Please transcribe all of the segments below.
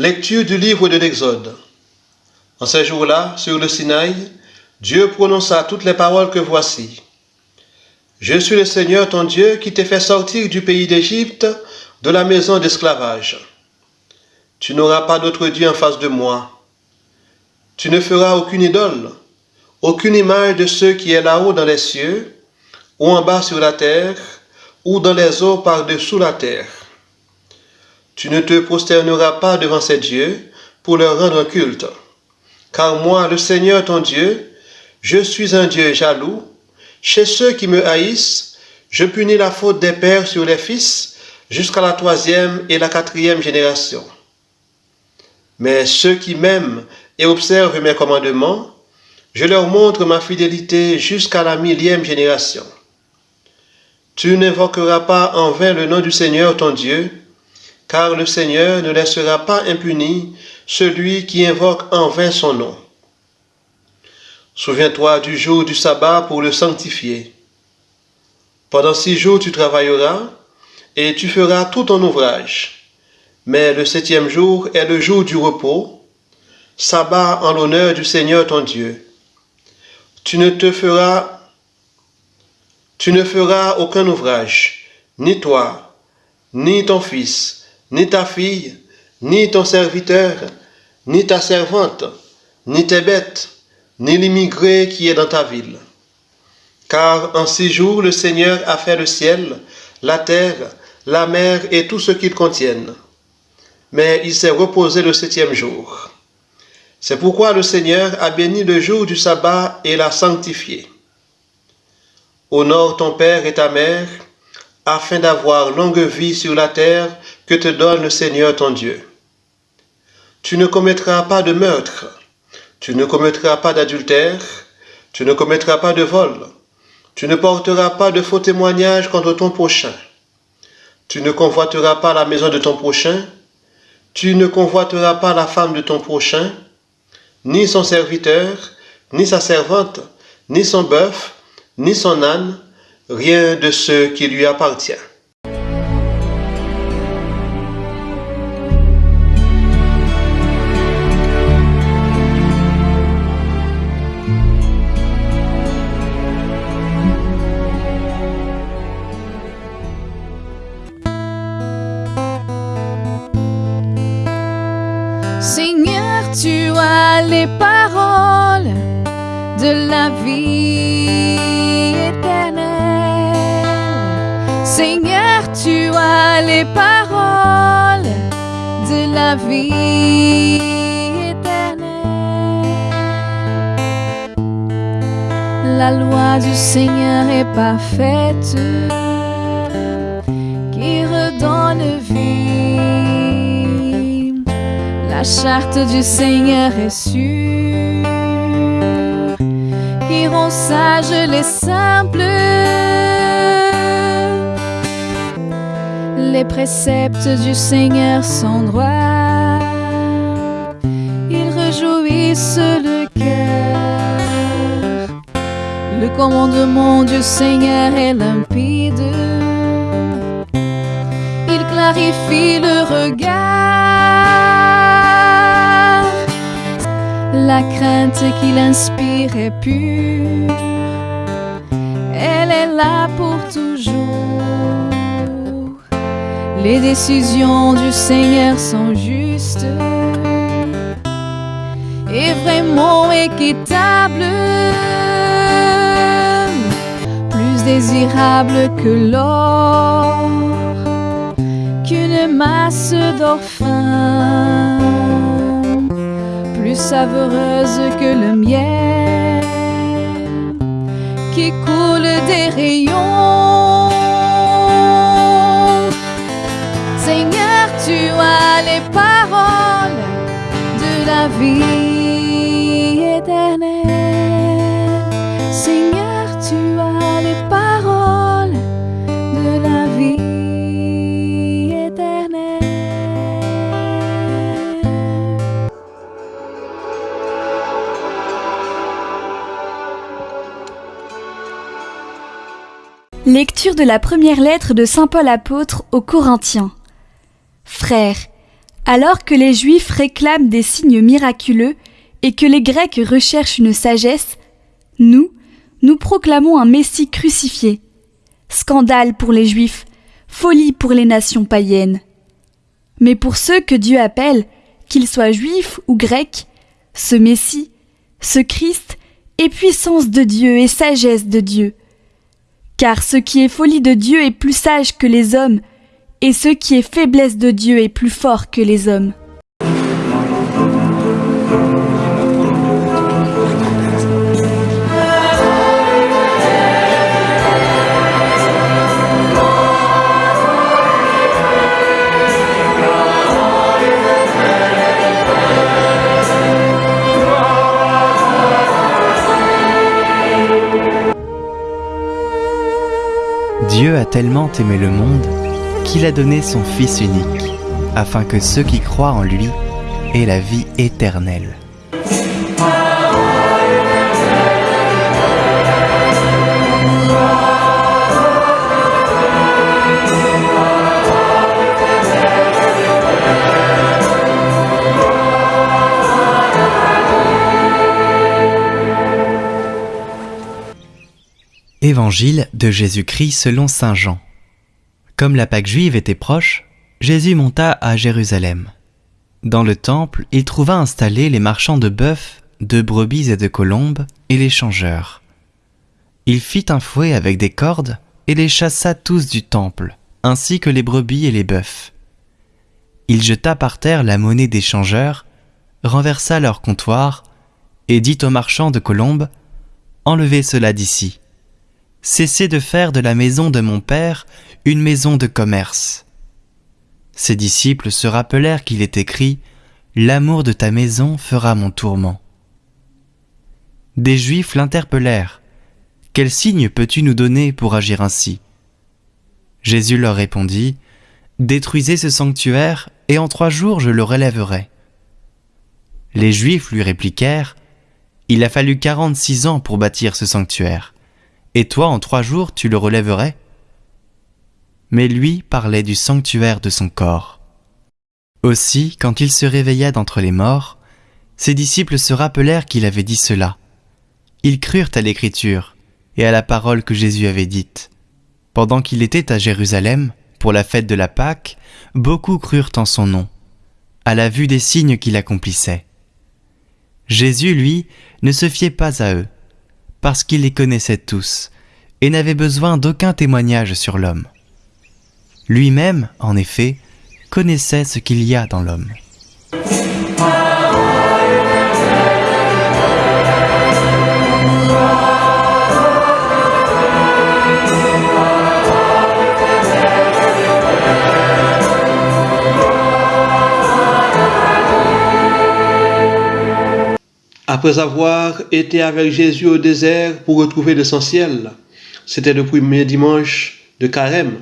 Lecture du livre de l'Exode. En ces jours-là, sur le Sinaï, Dieu prononça toutes les paroles que voici. Je suis le Seigneur ton Dieu qui t'ai fait sortir du pays d'Égypte, de la maison d'esclavage. Tu n'auras pas d'autre Dieu en face de moi. Tu ne feras aucune idole, aucune image de ce qui est là-haut dans les cieux, ou en bas sur la terre, ou dans les eaux par-dessous la terre. Tu ne te prosterneras pas devant ces dieux pour leur rendre culte. Car moi, le Seigneur ton Dieu, je suis un Dieu jaloux. Chez ceux qui me haïssent, je punis la faute des pères sur les fils jusqu'à la troisième et la quatrième génération. Mais ceux qui m'aiment et observent mes commandements, je leur montre ma fidélité jusqu'à la millième génération. Tu n'invoqueras pas en vain le nom du Seigneur ton Dieu, car le Seigneur ne laissera pas impuni celui qui invoque en vain son nom. Souviens-toi du jour du sabbat pour le sanctifier. Pendant six jours tu travailleras et tu feras tout ton ouvrage. Mais le septième jour est le jour du repos, sabbat en l'honneur du Seigneur ton Dieu. Tu ne te feras tu ne feras aucun ouvrage, ni toi, ni ton fils, ni ta fille, ni ton serviteur, ni ta servante, ni tes bêtes, ni l'immigré qui est dans ta ville. Car en six jours le Seigneur a fait le ciel, la terre, la mer et tout ce qu'ils contiennent. Mais il s'est reposé le septième jour. C'est pourquoi le Seigneur a béni le jour du sabbat et l'a sanctifié. Honore ton père et ta mère, afin d'avoir longue vie sur la terre que te donne le Seigneur ton Dieu. Tu ne commettras pas de meurtre, tu ne commettras pas d'adultère, tu ne commettras pas de vol, tu ne porteras pas de faux témoignages contre ton prochain. Tu ne convoiteras pas la maison de ton prochain, tu ne convoiteras pas la femme de ton prochain, ni son serviteur, ni sa servante, ni son bœuf, ni son âne, rien de ce qui lui appartient. Les paroles de la vie éternelle. Seigneur, tu as les paroles de la vie éternelle. La loi du Seigneur est parfaite, charte du Seigneur est sûre qui rend sages les simples. Les préceptes du Seigneur sont droits, ils réjouissent le cœur. Le commandement du Seigneur est limpide, il clarifie le regard. La crainte qu'il inspire est pure, elle est là pour toujours. Les décisions du Seigneur sont justes. Et vraiment équitables, plus désirables que l'or, qu'une masse d'or fin savoureuse que le miel qui coule des rayons. Seigneur, tu as les paroles de la vie Lecture de la première lettre de Saint Paul apôtre aux Corinthiens. Frères, Alors que les Juifs réclament des signes miraculeux et que les Grecs recherchent une sagesse, nous, nous proclamons un Messie crucifié. Scandale pour les Juifs, folie pour les nations païennes. Mais pour ceux que Dieu appelle, qu'ils soient juifs ou grecs, ce Messie, ce Christ est puissance de Dieu et sagesse de Dieu. Car ce qui est folie de Dieu est plus sage que les hommes, et ce qui est faiblesse de Dieu est plus fort que les hommes. Dieu a tellement aimé le monde qu'il a donné son Fils unique, afin que ceux qui croient en lui aient la vie éternelle. Évangile de Jésus-Christ selon Saint Jean. Comme la Pâque juive était proche, Jésus monta à Jérusalem. Dans le temple, il trouva installés les marchands de bœufs, de brebis et de colombes, et les changeurs. Il fit un fouet avec des cordes, et les chassa tous du temple, ainsi que les brebis et les bœufs. Il jeta par terre la monnaie des changeurs, renversa leur comptoir, et dit aux marchands de colombes, Enlevez cela d'ici Cessez de faire de la maison de mon Père une maison de commerce. Ses disciples se rappelèrent qu'il est écrit L'amour de ta maison fera mon tourment. Des Juifs l'interpellèrent. Quel signe peux-tu nous donner pour agir ainsi? Jésus leur répondit Détruisez ce sanctuaire, et en trois jours je le relèverai. Les Juifs lui répliquèrent Il a fallu quarante-six ans pour bâtir ce sanctuaire et toi en trois jours tu le relèverais? Mais lui parlait du sanctuaire de son corps. Aussi, quand il se réveilla d'entre les morts, ses disciples se rappelèrent qu'il avait dit cela. Ils crurent à l'écriture et à la parole que Jésus avait dite. Pendant qu'il était à Jérusalem, pour la fête de la Pâque, beaucoup crurent en son nom, à la vue des signes qu'il accomplissait. Jésus, lui, ne se fiait pas à eux, parce qu'il les connaissait tous, et n'avait besoin d'aucun témoignage sur l'homme. Lui-même, en effet, connaissait ce qu'il y a dans l'homme. Après avoir été avec Jésus au désert pour retrouver l'essentiel, c'était le premier dimanche de Carême.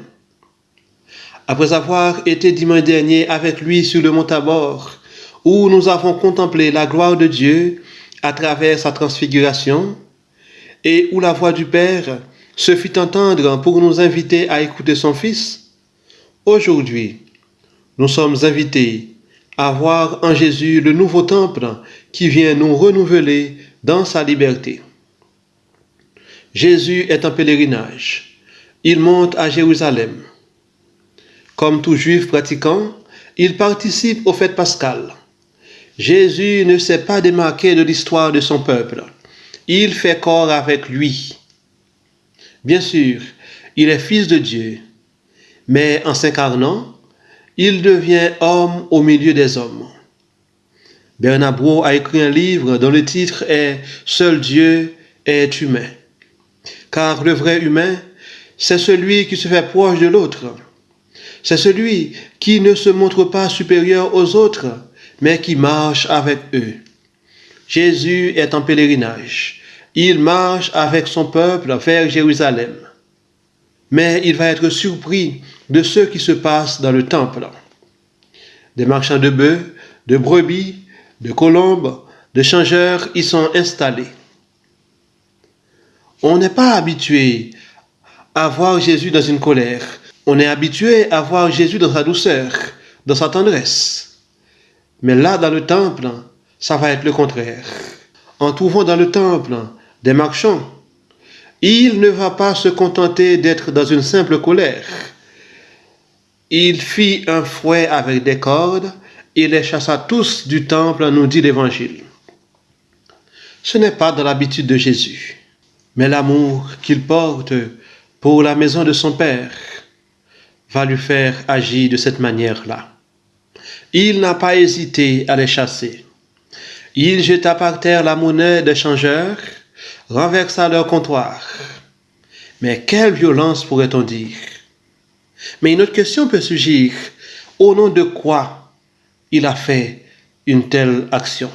Après avoir été dimanche dernier avec lui sur le mont Tabor, où nous avons contemplé la gloire de Dieu à travers sa transfiguration, et où la voix du Père se fit entendre pour nous inviter à écouter son Fils, aujourd'hui, nous sommes invités à voir en Jésus le nouveau temple qui vient nous renouveler dans sa liberté. Jésus est en pèlerinage. Il monte à Jérusalem. Comme tout juif pratiquant, il participe aux fêtes pascales. Jésus ne s'est pas démarqué de l'histoire de son peuple. Il fait corps avec lui. Bien sûr, il est fils de Dieu, mais en s'incarnant, il devient homme au milieu des hommes. Bernard Brault a écrit un livre dont le titre est Seul Dieu est humain. Car le vrai humain, c'est celui qui se fait proche de l'autre. C'est celui qui ne se montre pas supérieur aux autres, mais qui marche avec eux. Jésus est en pèlerinage. Il marche avec son peuple vers Jérusalem. Mais il va être surpris de ce qui se passe dans le temple. Des marchands de bœufs, de brebis, de colombes, de changeurs y sont installés. On n'est pas habitué à voir Jésus dans une colère. On est habitué à voir Jésus dans sa douceur, dans sa tendresse. Mais là, dans le temple, ça va être le contraire. En trouvant dans le temple des marchands, il ne va pas se contenter d'être dans une simple colère. Il fit un fouet avec des cordes et les chassa tous du temple, nous dit l'Évangile. Ce n'est pas dans l'habitude de Jésus, mais l'amour qu'il porte pour la maison de son Père va lui faire agir de cette manière-là. Il n'a pas hésité à les chasser. Il jeta par terre la monnaie des changeurs, renversa leur comptoir. Mais quelle violence pourrait-on dire? Mais une autre question peut surgir. Au nom de quoi il a fait une telle action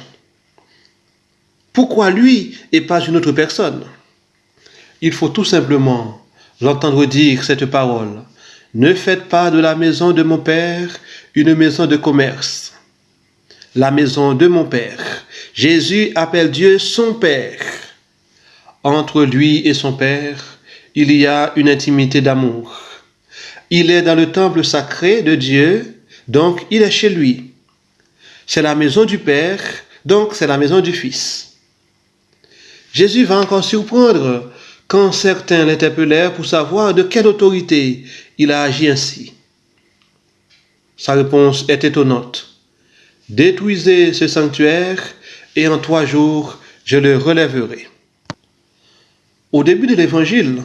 Pourquoi lui et pas une autre personne? Il faut tout simplement l'entendre dire cette parole. Ne faites pas de la maison de mon Père une maison de commerce. La maison de mon Père. Jésus appelle Dieu son Père. Entre lui et son Père, il y a une intimité d'amour. Il est dans le temple sacré de Dieu, donc il est chez lui. C'est la maison du Père, donc c'est la maison du Fils. Jésus va encore surprendre quand certains l'interpellèrent pour savoir de quelle autorité il a agi ainsi. Sa réponse est étonnante. Détruisez ce sanctuaire et en trois jours je le relèverai. Au début de l'évangile,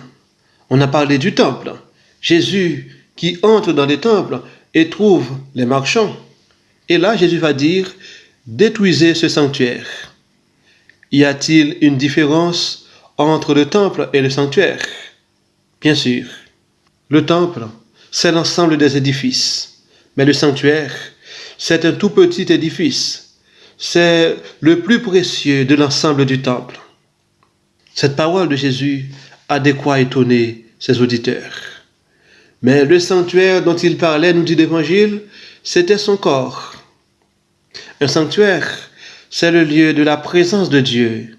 on a parlé du temple. Jésus qui entre dans les temples et trouve les marchands. Et là, Jésus va dire, détruisez ce sanctuaire. Y a-t-il une différence entre le temple et le sanctuaire? Bien sûr. Le temple, c'est l'ensemble des édifices. Mais le sanctuaire, c'est un tout petit édifice. C'est le plus précieux de l'ensemble du temple. Cette parole de Jésus a de quoi étonner ses auditeurs. Mais le sanctuaire dont il parlait, nous dit l'Évangile, c'était son corps. Un sanctuaire, c'est le lieu de la présence de Dieu.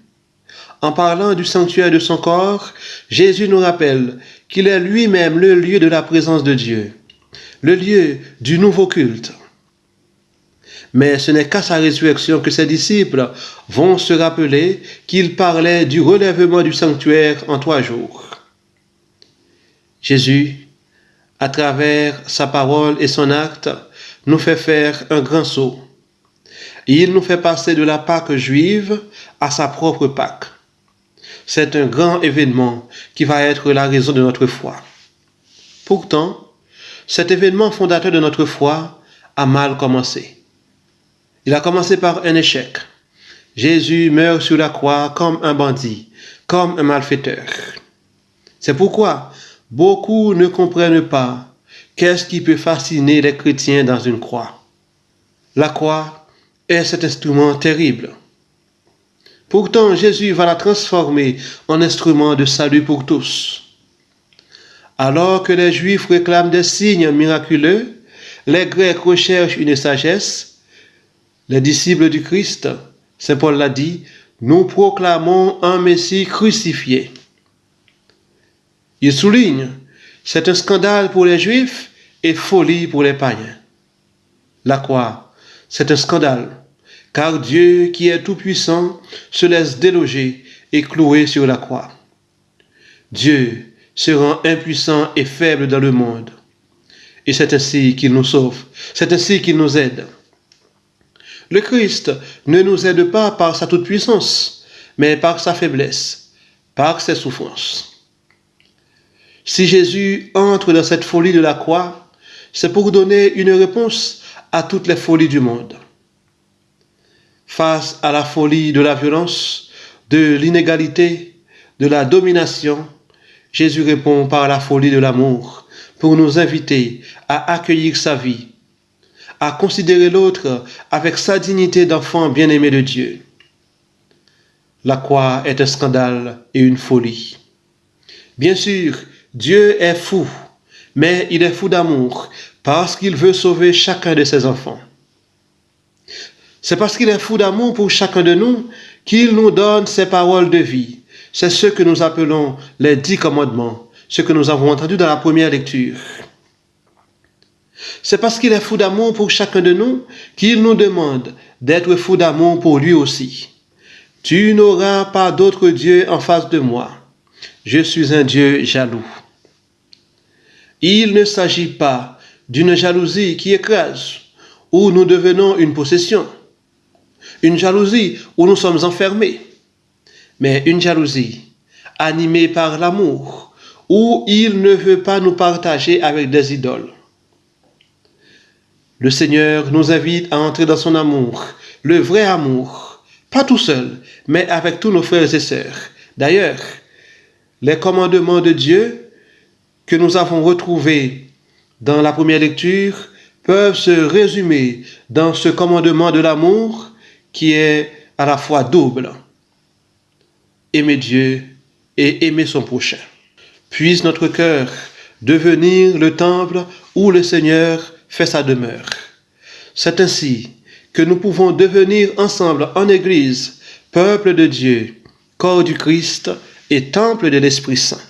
En parlant du sanctuaire de son corps, Jésus nous rappelle qu'il est lui-même le lieu de la présence de Dieu, le lieu du nouveau culte. Mais ce n'est qu'à sa résurrection que ses disciples vont se rappeler qu'il parlait du relèvement du sanctuaire en trois jours. Jésus, à travers sa parole et son acte, nous fait faire un grand saut. Il nous fait passer de la Pâque juive à sa propre Pâque. C'est un grand événement qui va être la raison de notre foi. Pourtant, cet événement fondateur de notre foi a mal commencé. Il a commencé par un échec. Jésus meurt sur la croix comme un bandit, comme un malfaiteur. C'est pourquoi beaucoup ne comprennent pas qu'est-ce qui peut fasciner les chrétiens dans une croix. La croix est cet instrument terrible. Pourtant, Jésus va la transformer en instrument de salut pour tous. Alors que les Juifs réclament des signes miraculeux, les Grecs recherchent une sagesse. Les disciples du Christ, Saint Paul l'a dit, nous proclamons un Messie crucifié. Il souligne, c'est un scandale pour les Juifs et folie pour les païens. La croix, c'est un scandale car Dieu, qui est tout-puissant, se laisse déloger et clouer sur la croix. Dieu se rend impuissant et faible dans le monde. Et c'est ainsi qu'il nous sauve, c'est ainsi qu'il nous aide. Le Christ ne nous aide pas par sa toute-puissance, mais par sa faiblesse, par ses souffrances. Si Jésus entre dans cette folie de la croix, c'est pour donner une réponse à toutes les folies du monde face à la folie de la violence, de l'inégalité, de la domination, Jésus répond par la folie de l'amour pour nous inviter à accueillir sa vie, à considérer l'autre avec sa dignité d'enfant bien-aimé de Dieu. La croix est un scandale et une folie. Bien sûr, Dieu est fou, mais il est fou d'amour parce qu'il veut sauver chacun de ses enfants. C'est parce qu'il est fou d'amour pour chacun de nous qu'il nous donne ses paroles de vie. C'est ce que nous appelons les dix commandements, ce que nous avons entendu dans la première lecture. C'est parce qu'il est fou d'amour pour chacun de nous qu'il nous demande d'être fou d'amour pour lui aussi. Tu n'auras pas d'autre Dieu en face de moi. Je suis un Dieu jaloux. Il ne s'agit pas d'une jalousie qui écrase, où nous devenons une possession, une jalousie où nous sommes enfermés, mais une jalousie animée par l'amour, où il ne veut pas nous partager avec des idoles. Le Seigneur nous invite à entrer dans son amour, le vrai amour, pas tout seul, mais avec tous nos frères et sœurs. D'ailleurs, les commandements de Dieu que nous avons retrouvés dans la première lecture peuvent se résumer dans ce commandement de l'amour qui est à la fois double. Aimer Dieu et aimer son prochain. Puisse notre cœur devenir le temple où le Seigneur fait sa demeure. C'est ainsi que nous pouvons devenir ensemble en Église, peuple de Dieu, corps du Christ et temple de l'Esprit Saint.